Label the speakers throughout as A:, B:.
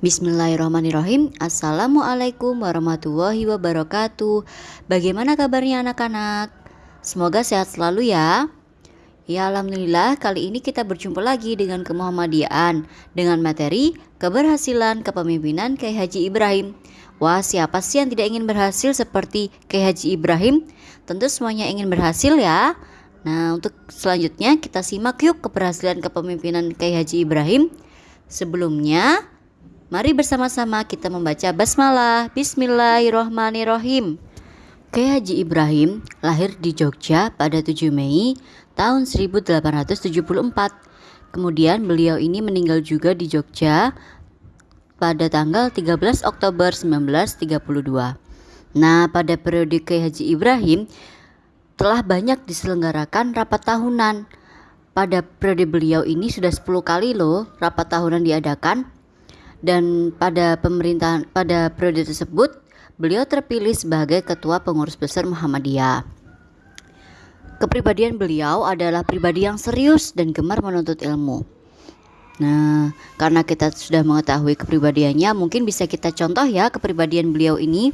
A: Bismillahirrahmanirrahim. Assalamualaikum warahmatullahi wabarakatuh. Bagaimana kabarnya anak-anak? Semoga sehat selalu ya. Ya Alhamdulillah kali ini kita berjumpa lagi dengan kemuhammadiyaan Dengan materi keberhasilan kepemimpinan Kiai Haji Ibrahim. Wah siapa sih yang tidak ingin berhasil seperti Kiai Haji Ibrahim? Tentu semuanya ingin berhasil ya. Nah untuk selanjutnya kita simak yuk keberhasilan kepemimpinan Kiai Haji Ibrahim. Sebelumnya, mari bersama-sama kita membaca basmalah Bismillahirrohmanirrohim. Kiai Haji Ibrahim lahir di Jogja pada 7 Mei tahun 1874. Kemudian beliau ini meninggal juga di Jogja pada tanggal 13 Oktober 1932. Nah, pada periode Kiai Haji Ibrahim telah banyak diselenggarakan rapat tahunan pada periode beliau ini sudah 10 kali loh rapat tahunan diadakan dan pada pemerintahan pada periode tersebut beliau terpilih sebagai ketua pengurus besar Muhammadiyah. Kepribadian beliau adalah pribadi yang serius dan gemar menuntut ilmu. Nah, karena kita sudah mengetahui kepribadiannya, mungkin bisa kita contoh ya kepribadian beliau ini.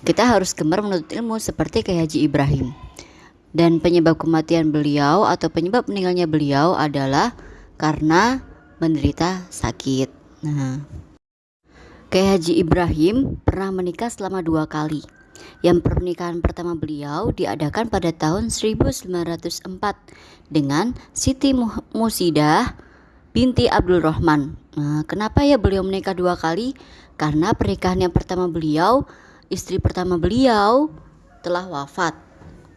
A: Kita harus gemar menuntut ilmu seperti kayak Haji Ibrahim. Dan penyebab kematian beliau atau penyebab meninggalnya beliau adalah karena menderita sakit. Nah, Kiai Haji Ibrahim pernah menikah selama dua kali. Yang pernikahan pertama beliau diadakan pada tahun 1904 dengan Siti Musidah binti Abdul Rahman. Nah, kenapa ya beliau menikah dua kali? Karena pernikahan yang pertama beliau, istri pertama beliau telah wafat.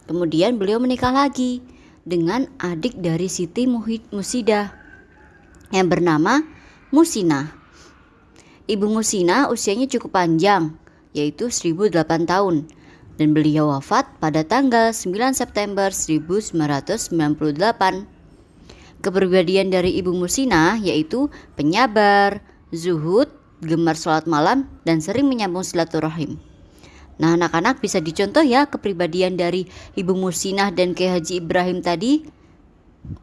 A: Kemudian beliau menikah lagi dengan adik dari Siti Musida yang bernama Musina. Ibu Musina usianya cukup panjang, yaitu 1008 tahun, dan beliau wafat pada tanggal 9 September 1998. Kepribadian dari Ibu Musina yaitu penyabar, zuhud, gemar sholat malam, dan sering menyambung silaturahim. Nah, anak-anak bisa dicontoh ya kepribadian dari Ibu Musinah dan Kiai Haji Ibrahim tadi.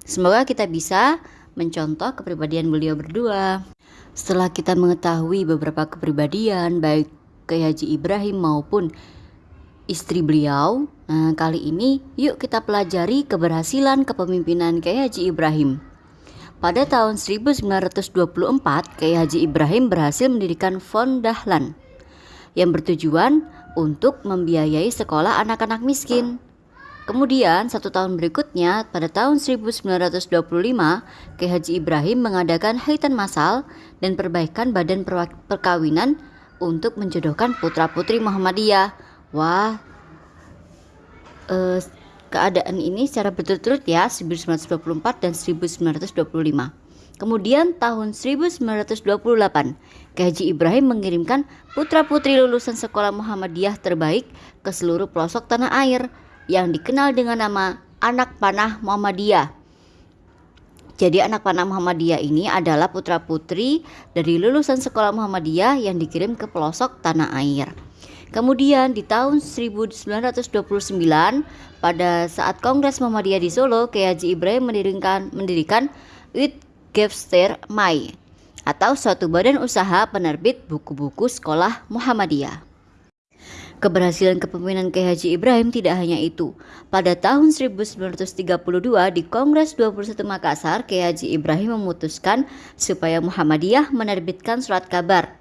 A: Semoga kita bisa mencontoh kepribadian beliau berdua. Setelah kita mengetahui beberapa kepribadian baik Kiai Haji Ibrahim maupun istri beliau, nah kali ini yuk kita pelajari keberhasilan kepemimpinan Kiai Haji Ibrahim. Pada tahun 1924, Kiai Haji Ibrahim berhasil mendirikan Fond Dahlan yang bertujuan untuk membiayai sekolah anak-anak miskin. Kemudian satu tahun berikutnya pada tahun 1925 Kiai Haji Ibrahim mengadakan haitan masal dan perbaikan badan perkawinan untuk menjodohkan putra-putri Muhammadiyah. Wah, eh, keadaan ini secara berturut-turut ya 1924 dan 1925. Kemudian tahun 1928, Kiai Haji Ibrahim mengirimkan putra-putri lulusan sekolah Muhammadiyah terbaik ke seluruh pelosok tanah air yang dikenal dengan nama Anak Panah Muhammadiyah. Jadi anak panah Muhammadiyah ini adalah putra-putri dari lulusan sekolah Muhammadiyah yang dikirim ke pelosok tanah air. Kemudian di tahun 1929 pada saat Kongres Muhammadiyah di Solo, Kiai Haji Ibrahim mendirikan mendirikan UIT Gefster Mai atau suatu badan usaha penerbit buku-buku sekolah Muhammadiyah. Keberhasilan kepemimpinan Kiai Haji Ibrahim tidak hanya itu. Pada tahun 1932 di Kongres 21 Makassar, Kiai Haji Ibrahim memutuskan supaya Muhammadiyah menerbitkan surat kabar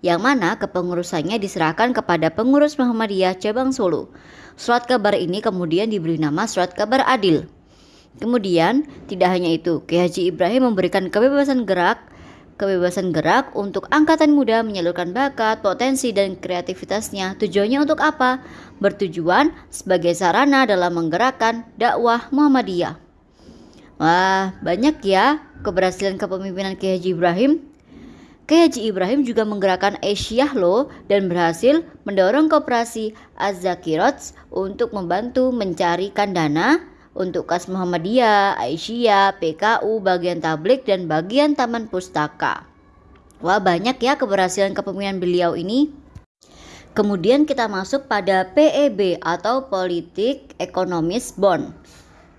A: yang mana kepengurusannya diserahkan kepada pengurus Muhammadiyah cabang Solo. Surat kabar ini kemudian diberi nama Surat Kabar Adil. Kemudian, tidak hanya itu, Kiai Haji Ibrahim memberikan kebebasan gerak kebebasan gerak untuk angkatan muda menyalurkan bakat, potensi, dan kreativitasnya. Tujuannya untuk apa? Bertujuan sebagai sarana dalam menggerakkan dakwah Muhammadiyah. Wah, banyak ya keberhasilan kepemimpinan Kiai Haji Ibrahim. Kiai Haji Ibrahim juga menggerakkan Asia loh dan berhasil mendorong kooperasi Az-Zakirots untuk membantu mencarikan dana untuk Kas Muhammadiyah, Aisyah, PKU, bagian tablik, dan bagian taman pustaka. Wah banyak ya keberhasilan kepemimpinan beliau ini. Kemudian kita masuk pada PEB atau Politik Ekonomis Bond.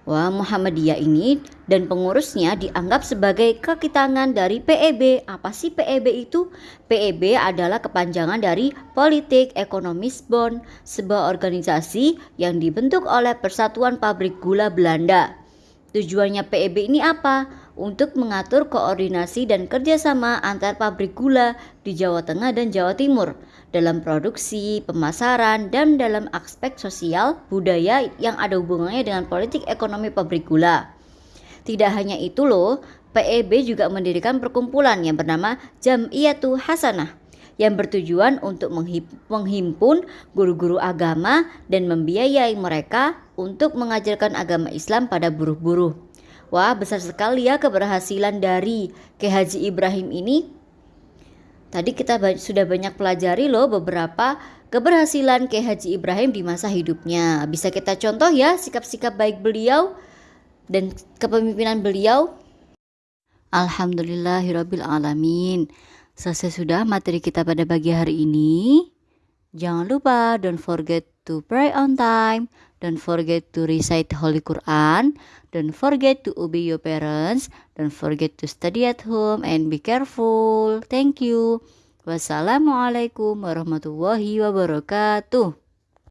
A: Wah, Muhammadiyah ini dan pengurusnya dianggap sebagai kaki tangan dari PEB. Apa sih PEB itu? PEB adalah kepanjangan dari Politik Ekonomis Bond, sebuah organisasi yang dibentuk oleh Persatuan Pabrik Gula Belanda. Tujuannya PEB ini apa? Untuk mengatur koordinasi dan kerjasama antar pabrik gula di Jawa Tengah dan Jawa Timur dalam produksi, pemasaran, dan dalam aspek sosial budaya yang ada hubungannya dengan politik ekonomi pabrik gula. Tidak hanya itu loh, PEB juga mendirikan perkumpulan yang bernama Jamiyatu Hasanah yang bertujuan untuk menghimpun guru-guru agama dan membiayai mereka untuk mengajarkan agama Islam pada buruh-buruh. Wah, besar sekali ya keberhasilan dari K. Haji Ibrahim ini. Tadi kita sudah banyak pelajari loh beberapa keberhasilan K. Haji Ibrahim di masa hidupnya. Bisa kita contoh ya sikap-sikap baik beliau dan kepemimpinan beliau. Alhamdulillahirabbil alamin. Selesai sudah materi kita pada pagi hari ini. Jangan lupa don't forget to pray on time, don't forget to recite Holy Quran, don't forget to obey your parents, don't forget to study at home and be careful. Thank you. Wassalamualaikum warahmatullahi wabarakatuh.